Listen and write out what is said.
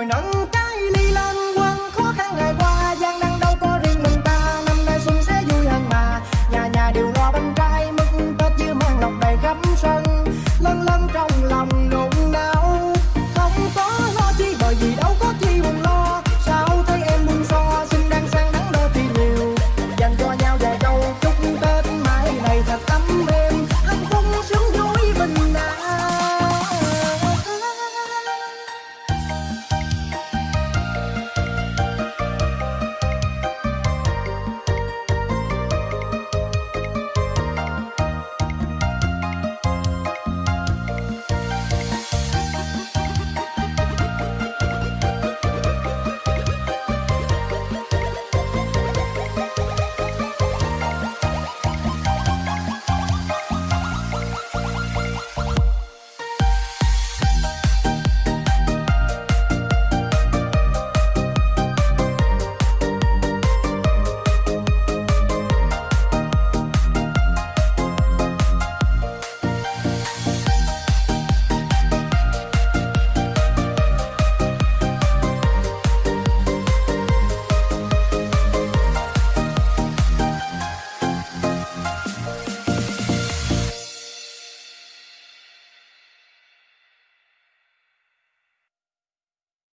vui